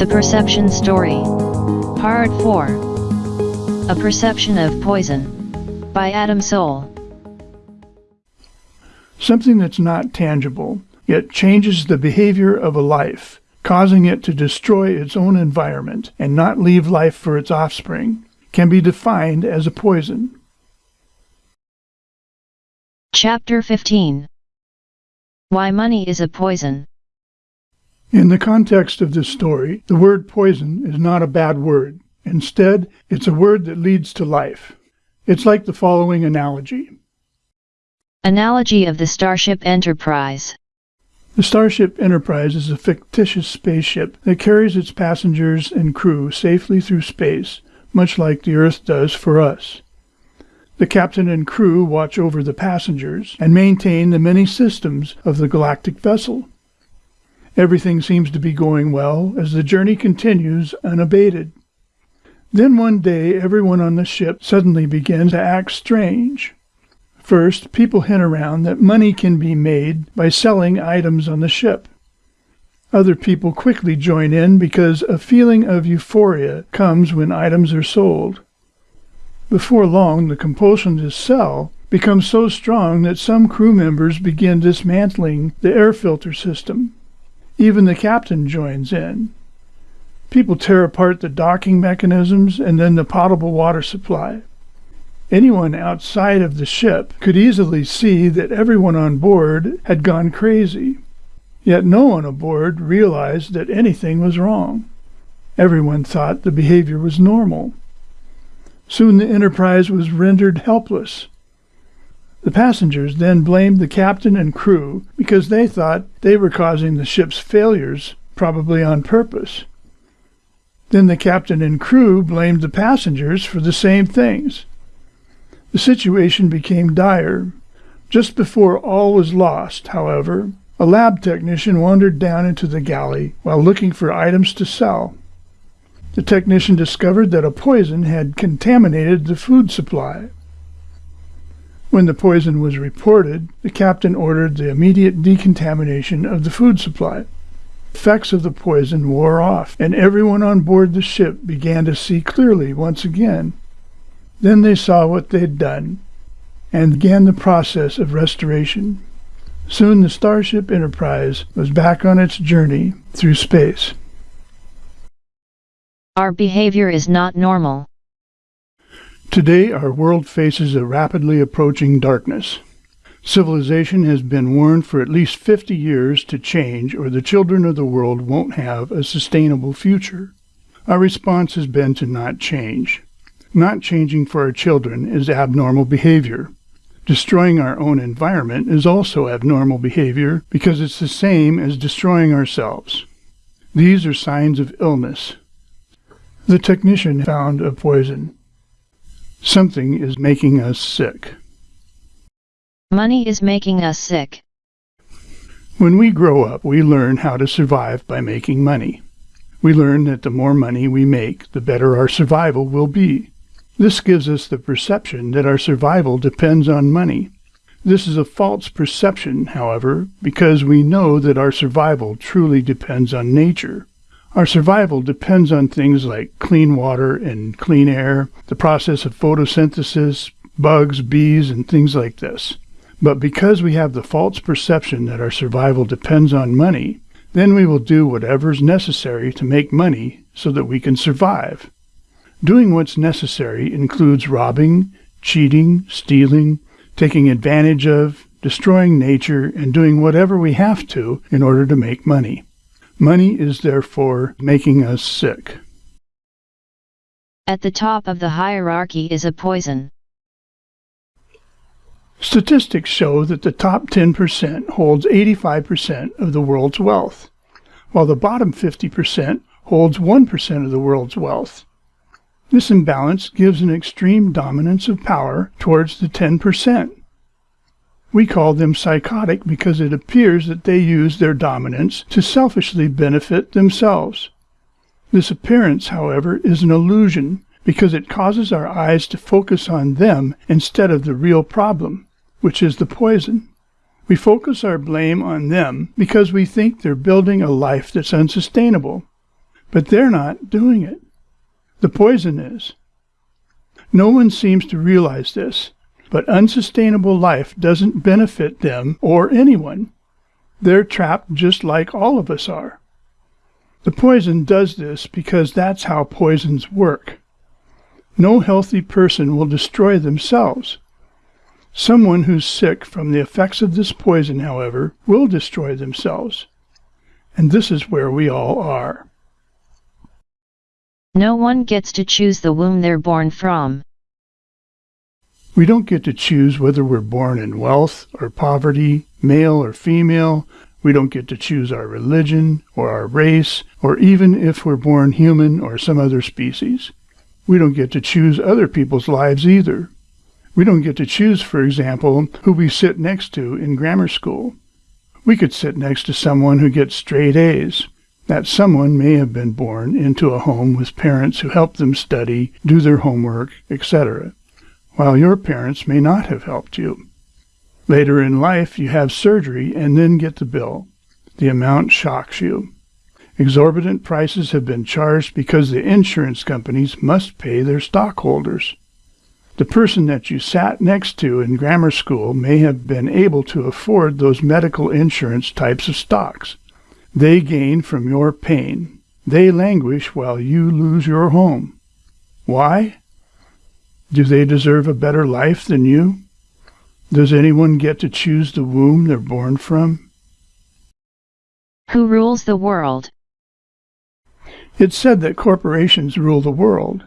The Perception Story. Part 4. A Perception of Poison. By Adam Soul. Something that's not tangible, yet changes the behavior of a life, causing it to destroy its own environment and not leave life for its offspring, can be defined as a poison. Chapter 15. Why Money is a Poison. In the context of this story, the word poison is not a bad word. Instead, it's a word that leads to life. It's like the following analogy. Analogy of the Starship Enterprise. The Starship Enterprise is a fictitious spaceship that carries its passengers and crew safely through space, much like the Earth does for us. The captain and crew watch over the passengers and maintain the many systems of the galactic vessel. Everything seems to be going well as the journey continues unabated. Then one day everyone on the ship suddenly begins to act strange. First, people hint around that money can be made by selling items on the ship. Other people quickly join in because a feeling of euphoria comes when items are sold. Before long, the compulsion to sell becomes so strong that some crew members begin dismantling the air filter system. Even the captain joins in. People tear apart the docking mechanisms and then the potable water supply. Anyone outside of the ship could easily see that everyone on board had gone crazy. Yet no one aboard realized that anything was wrong. Everyone thought the behavior was normal. Soon the Enterprise was rendered helpless. The passengers then blamed the captain and crew because they thought they were causing the ship's failures, probably on purpose. Then the captain and crew blamed the passengers for the same things. The situation became dire. Just before all was lost, however, a lab technician wandered down into the galley while looking for items to sell. The technician discovered that a poison had contaminated the food supply. When the poison was reported, the captain ordered the immediate decontamination of the food supply. Effects of the poison wore off, and everyone on board the ship began to see clearly once again. Then they saw what they'd done, and began the process of restoration. Soon the Starship Enterprise was back on its journey through space. Our behavior is not normal. Today, our world faces a rapidly approaching darkness. Civilization has been warned for at least 50 years to change, or the children of the world won't have a sustainable future. Our response has been to not change. Not changing for our children is abnormal behavior. Destroying our own environment is also abnormal behavior because it's the same as destroying ourselves. These are signs of illness. The technician found a poison. Something is making us sick. Money is making us sick. When we grow up, we learn how to survive by making money. We learn that the more money we make, the better our survival will be. This gives us the perception that our survival depends on money. This is a false perception, however, because we know that our survival truly depends on nature. Our survival depends on things like clean water and clean air, the process of photosynthesis, bugs, bees, and things like this. But because we have the false perception that our survival depends on money, then we will do whatever is necessary to make money so that we can survive. Doing what's necessary includes robbing, cheating, stealing, taking advantage of, destroying nature, and doing whatever we have to in order to make money. Money is therefore making us sick. At the top of the hierarchy is a poison. Statistics show that the top 10% holds 85% of the world's wealth, while the bottom 50% holds 1% of the world's wealth. This imbalance gives an extreme dominance of power towards the 10%. We call them psychotic because it appears that they use their dominance to selfishly benefit themselves. This appearance, however, is an illusion because it causes our eyes to focus on them instead of the real problem, which is the poison. We focus our blame on them because we think they're building a life that's unsustainable. But they're not doing it. The poison is. No one seems to realize this, but unsustainable life doesn't benefit them or anyone. They're trapped just like all of us are. The poison does this because that's how poisons work. No healthy person will destroy themselves. Someone who's sick from the effects of this poison, however, will destroy themselves. And this is where we all are. No one gets to choose the womb they're born from. We don't get to choose whether we're born in wealth or poverty, male or female. We don't get to choose our religion or our race, or even if we're born human or some other species. We don't get to choose other people's lives either. We don't get to choose, for example, who we sit next to in grammar school. We could sit next to someone who gets straight A's. That someone may have been born into a home with parents who help them study, do their homework, etc while your parents may not have helped you. Later in life, you have surgery and then get the bill. The amount shocks you. Exorbitant prices have been charged because the insurance companies must pay their stockholders. The person that you sat next to in grammar school may have been able to afford those medical insurance types of stocks. They gain from your pain. They languish while you lose your home. Why? Do they deserve a better life than you? Does anyone get to choose the womb they're born from? Who rules the world? It's said that corporations rule the world.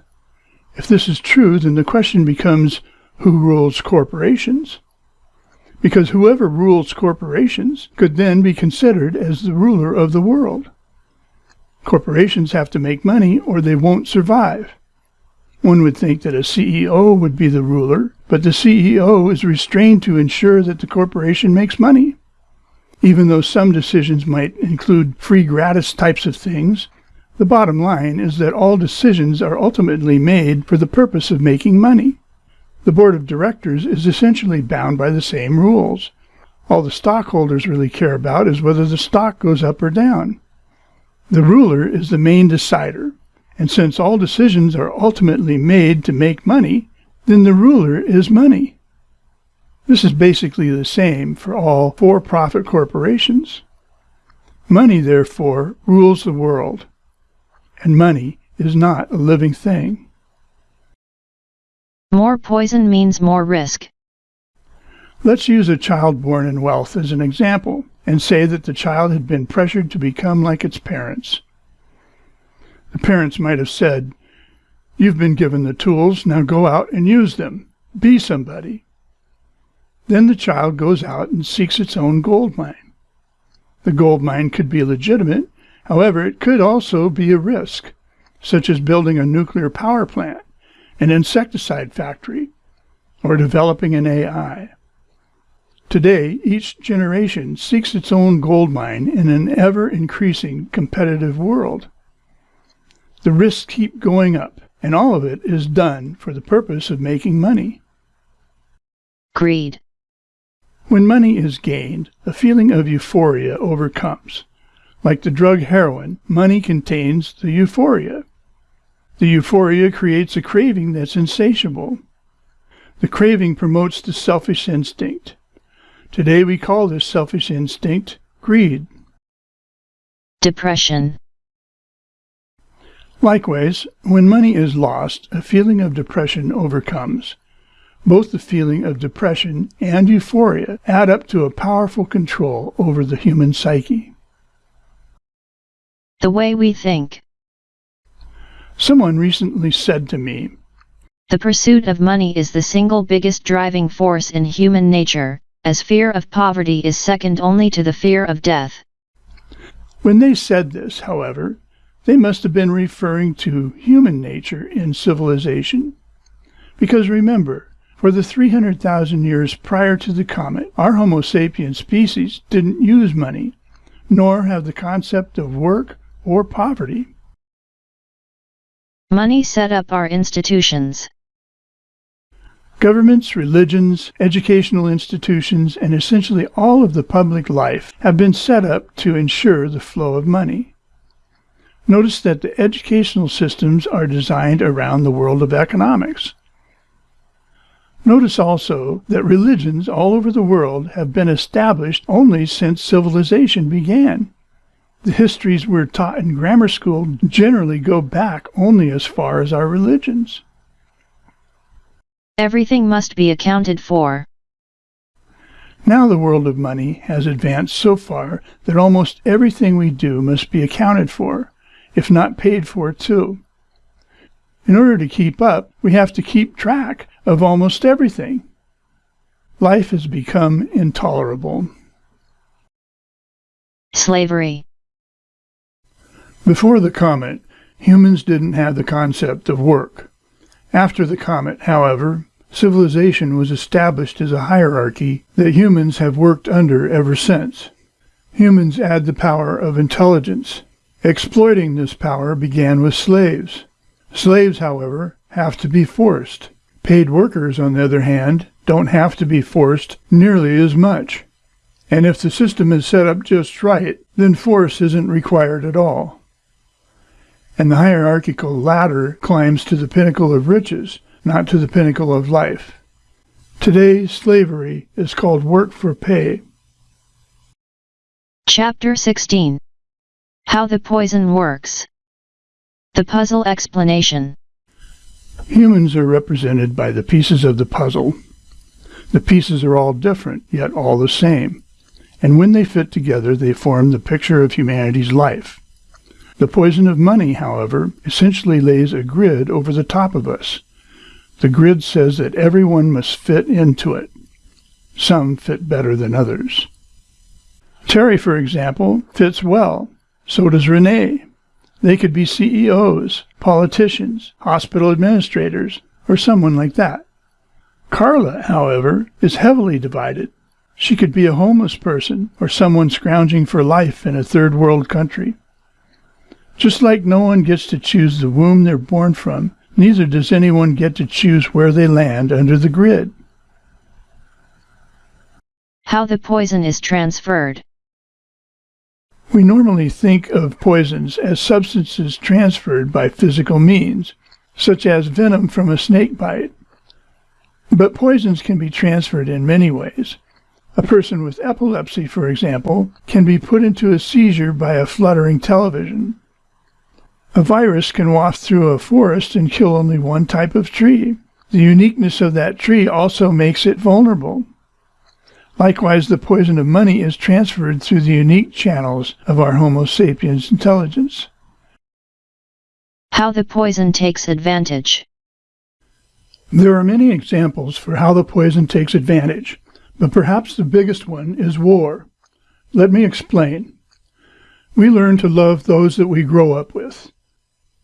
If this is true, then the question becomes who rules corporations? Because whoever rules corporations could then be considered as the ruler of the world. Corporations have to make money or they won't survive. One would think that a CEO would be the ruler, but the CEO is restrained to ensure that the corporation makes money. Even though some decisions might include free gratis types of things, the bottom line is that all decisions are ultimately made for the purpose of making money. The board of directors is essentially bound by the same rules. All the stockholders really care about is whether the stock goes up or down. The ruler is the main decider, and since all decisions are ultimately made to make money, then the ruler is money. This is basically the same for all for-profit corporations. Money, therefore, rules the world, and money is not a living thing. More poison means more risk. Let's use a child born in wealth as an example, and say that the child had been pressured to become like its parents. The parents might have said, You've been given the tools, now go out and use them. Be somebody. Then the child goes out and seeks its own gold mine. The gold mine could be legitimate, however, it could also be a risk, such as building a nuclear power plant, an insecticide factory, or developing an AI. Today, each generation seeks its own gold mine in an ever increasing competitive world. The risks keep going up, and all of it is done for the purpose of making money. Greed. When money is gained, a feeling of euphoria overcomes. Like the drug heroin, money contains the euphoria. The euphoria creates a craving that's insatiable. The craving promotes the selfish instinct. Today we call this selfish instinct greed. Depression. Likewise, when money is lost, a feeling of depression overcomes. Both the feeling of depression and euphoria add up to a powerful control over the human psyche. The way we think. Someone recently said to me, The pursuit of money is the single biggest driving force in human nature, as fear of poverty is second only to the fear of death. When they said this, however, they must have been referring to human nature in civilization. Because remember, for the 300,000 years prior to the comet, our Homo sapien species didn't use money, nor have the concept of work or poverty. Money set up our institutions. Governments, religions, educational institutions, and essentially all of the public life have been set up to ensure the flow of money. Notice that the educational systems are designed around the world of economics. Notice also that religions all over the world have been established only since civilization began. The histories we're taught in grammar school generally go back only as far as our religions. Everything must be accounted for. Now the world of money has advanced so far that almost everything we do must be accounted for, if not paid for too. In order to keep up, we have to keep track of almost everything. Life has become intolerable. Slavery. Before the comet, humans didn't have the concept of work. After the comet, however, civilization was established as a hierarchy that humans have worked under ever since. Humans add the power of intelligence. Exploiting this power began with slaves. Slaves, however, have to be forced. Paid workers, on the other hand, don't have to be forced nearly as much. And if the system is set up just right, then force isn't required at all and the hierarchical ladder climbs to the pinnacle of riches, not to the pinnacle of life. Today, slavery is called work for pay. Chapter 16 How the Poison Works The Puzzle Explanation Humans are represented by the pieces of the puzzle. The pieces are all different, yet all the same, and when they fit together, they form the picture of humanity's life. The poison of money, however, essentially lays a grid over the top of us. The grid says that everyone must fit into it. Some fit better than others. Terry, for example, fits well. So does Renee. They could be CEOs, politicians, hospital administrators, or someone like that. Carla, however, is heavily divided. She could be a homeless person or someone scrounging for life in a third world country. Just like no one gets to choose the womb they're born from, neither does anyone get to choose where they land under the grid. How the poison is transferred. We normally think of poisons as substances transferred by physical means, such as venom from a snake bite. But poisons can be transferred in many ways. A person with epilepsy, for example, can be put into a seizure by a fluttering television. A virus can waft through a forest and kill only one type of tree. The uniqueness of that tree also makes it vulnerable. Likewise, the poison of money is transferred through the unique channels of our Homo sapiens intelligence. How the poison takes advantage. There are many examples for how the poison takes advantage, but perhaps the biggest one is war. Let me explain. We learn to love those that we grow up with.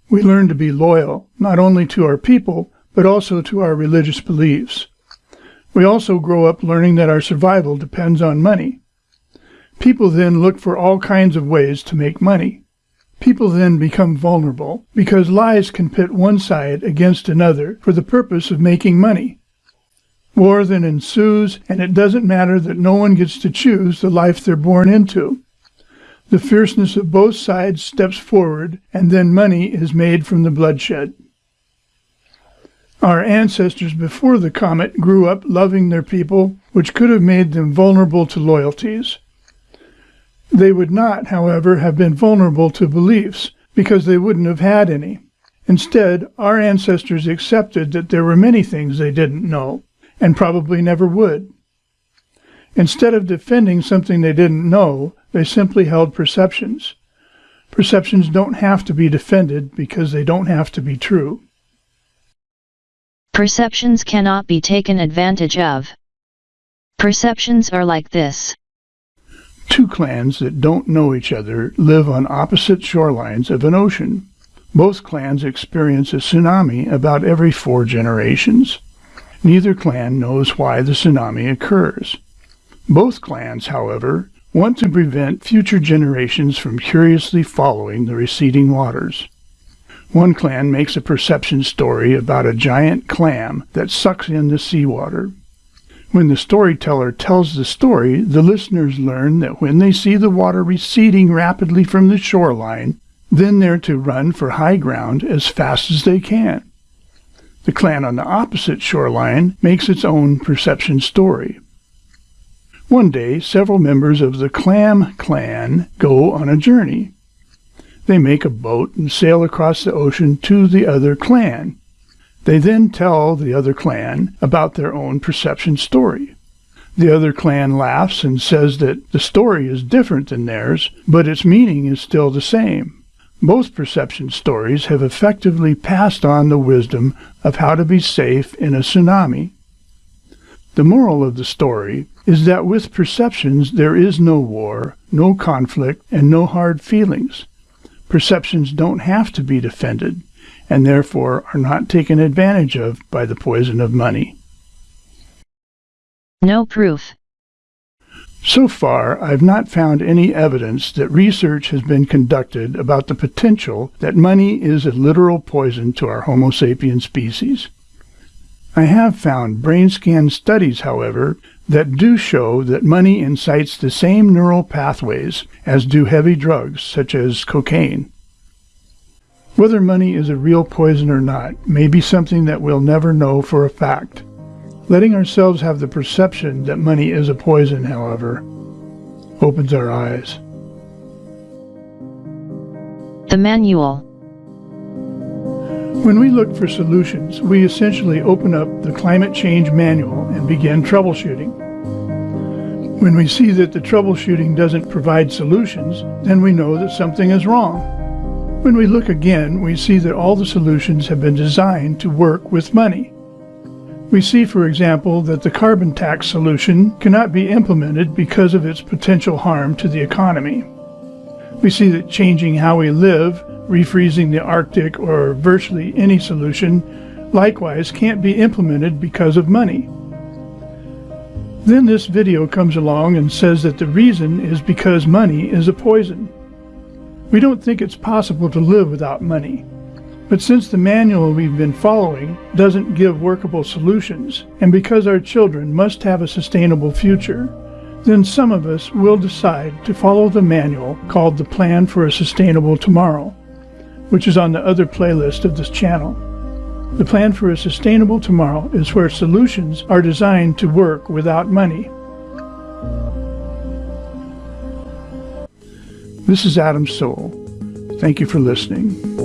We learn to be loyal, not only to our people, but also to our religious beliefs. We also grow up learning that our survival depends on money. People then look for all kinds of ways to make money. People then become vulnerable because lies can pit one side against another for the purpose of making money. War then ensues, and it doesn't matter that no one gets to choose the life they're born into. The fierceness of both sides steps forward, and then money is made from the bloodshed. Our ancestors before the comet grew up loving their people, which could have made them vulnerable to loyalties. They would not, however, have been vulnerable to beliefs, because they wouldn't have had any. Instead, our ancestors accepted that there were many things they didn't know, and probably never would. Instead of defending something they didn't know, they simply held perceptions. Perceptions don't have to be defended because they don't have to be true. Perceptions cannot be taken advantage of. Perceptions are like this. Two clans that don't know each other live on opposite shorelines of an ocean. Both clans experience a tsunami about every four generations. Neither clan knows why the tsunami occurs. Both clans, however, want to prevent future generations from curiously following the receding waters. One clan makes a perception story about a giant clam that sucks in the seawater. When the storyteller tells the story, the listeners learn that when they see the water receding rapidly from the shoreline, Then they're to run for high ground as fast as they can. The clan on the opposite shoreline makes its own perception story. One day, several members of the Clam clan go on a journey. They make a boat and sail across the ocean to the other clan. They then tell the other clan about their own perception story. The other clan laughs and says that the story is different than theirs, but its meaning is still the same. Both perception stories have effectively passed on the wisdom of how to be safe in a tsunami. The moral of the story is that with perceptions there is no war, no conflict, and no hard feelings. Perceptions don't have to be defended, and therefore are not taken advantage of by the poison of money. No proof. So far, I've not found any evidence that research has been conducted about the potential that money is a literal poison to our Homo sapien species. I have found brain scan studies, however, that do show that money incites the same neural pathways as do heavy drugs such as cocaine. Whether money is a real poison or not may be something that we'll never know for a fact. Letting ourselves have the perception that money is a poison, however, opens our eyes. The Manual When we look for solutions, we essentially open up the Climate Change Manual and begin troubleshooting. When we see that the troubleshooting doesn't provide solutions, then we know that something is wrong. When we look again, we see that all the solutions have been designed to work with money. We see, for example, that the carbon tax solution cannot be implemented because of its potential harm to the economy. We see that changing how we live, refreezing the Arctic, or virtually any solution, likewise can't be implemented because of money. Then this video comes along and says that the reason is because money is a poison. We don't think it's possible to live without money. But since the manual we've been following doesn't give workable solutions, and because our children must have a sustainable future, then some of us will decide to follow the manual called The Plan for a Sustainable Tomorrow, which is on the other playlist of this channel. The Plan for a Sustainable Tomorrow is where solutions are designed to work without money. This is Adam Soul. Thank you for listening.